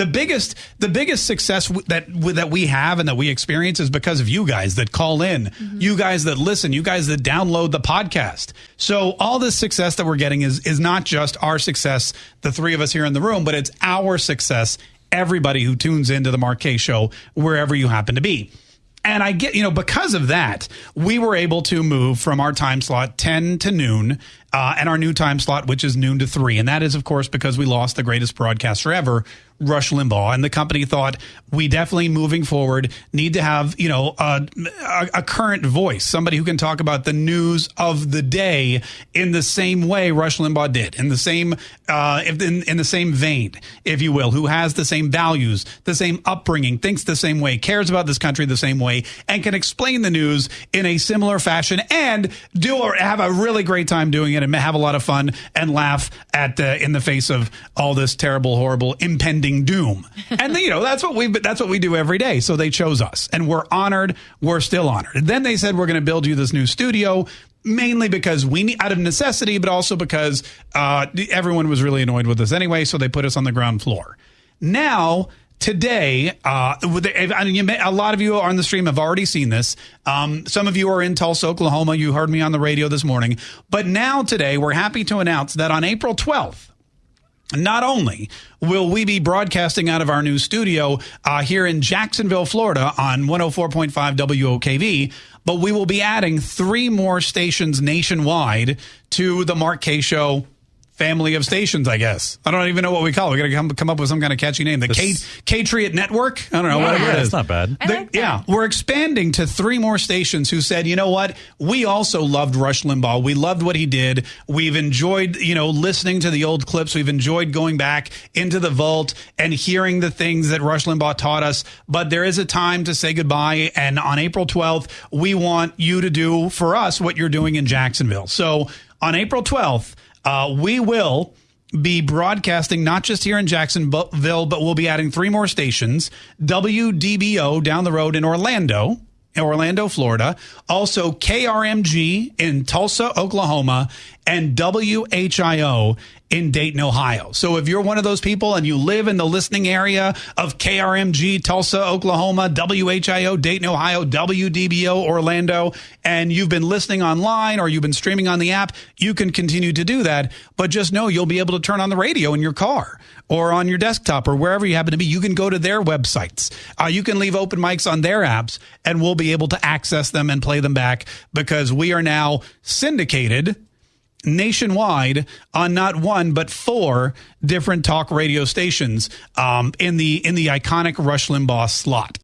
the biggest the biggest success w- that w- that we have and that we experience is because of you guys that call in, Mm-hmm. you guys that listen, you guys that download the podcast. So all this success that we're getting is is not just our success, the three of us here in the room, but it's our success. Everybody who tunes into the Kaye Show, wherever you happen to be. And I get, you know, because of that, we were able to move from our time slot 10 to noon uh, and our new time slot, which is noon to 3. And that is, of course, because we lost the greatest broadcaster ever, Rush Limbaugh. And the company thought we definitely moving forward need to have, you know, a, a, current voice, somebody who can talk about the news of the day in the same way Rush Limbaugh did, in the same, uh, in, in the same vein, if you will, who has the same values, the same upbringing, thinks the same way, cares about this country the same way, and can explain the news in a similar fashion and do or have a really great time doing it and have a lot of fun and laugh at uh, in the face of all this terrible, horrible, impending doom. and you know that's what we that's what we do every day. So they chose us, and we're honored. We're still honored. And then they said we're going to build you this new studio. Mainly because we need out of necessity, but also because uh, everyone was really annoyed with us anyway, so they put us on the ground floor. Now, today, uh, a lot of you on the stream have already seen this. Um, some of you are in Tulsa, Oklahoma. You heard me on the radio this morning. But now, today, we're happy to announce that on April 12th, not only will we be broadcasting out of our new studio uh, here in Jacksonville, Florida on 104.5 WOKV, but we will be adding three more stations nationwide to the Mark Kaye Show family of stations, I guess. I don't even know what we call it. We got to come, come up with some kind of catchy name. The K, K-Triot Network? I don't know. whatever it Yeah, is. it's not bad. I The- like that. yeah, we're expanding to three more stations who said, you know what? We also loved Rush Limbaugh. We loved what he did. We've enjoyed, you know, listening to the old clips. We've enjoyed going back into the vault and hearing the things that Rush Limbaugh taught us. But there is a time to say goodbye. And on April 12th, we want you to do for us what you're doing in Jacksonville. So on April 12th, uh, we will be broadcasting not just here in Jacksonville, but we'll be adding three more stations. WDBO down the road in Orlando, in Orlando, Florida. Also KRMG in Tulsa, Oklahoma, and WHIO in Dayton, Ohio. So if you're one of those people and you live in the listening area of KRMG, Tulsa, Oklahoma, WHIO, Dayton, Ohio, WDBO, Orlando, and you've been listening online or you've been streaming on the app, you can continue to do that. But just know you'll be able to turn on the radio in your car or on your desktop or wherever you happen to be. You can go to their websites. Uh, you can leave open mics on their apps and we'll be able to access them and play them back because we are now syndicated nationwide on not one but four different talk radio stations um, in the in the iconic Rush Limbaugh slot.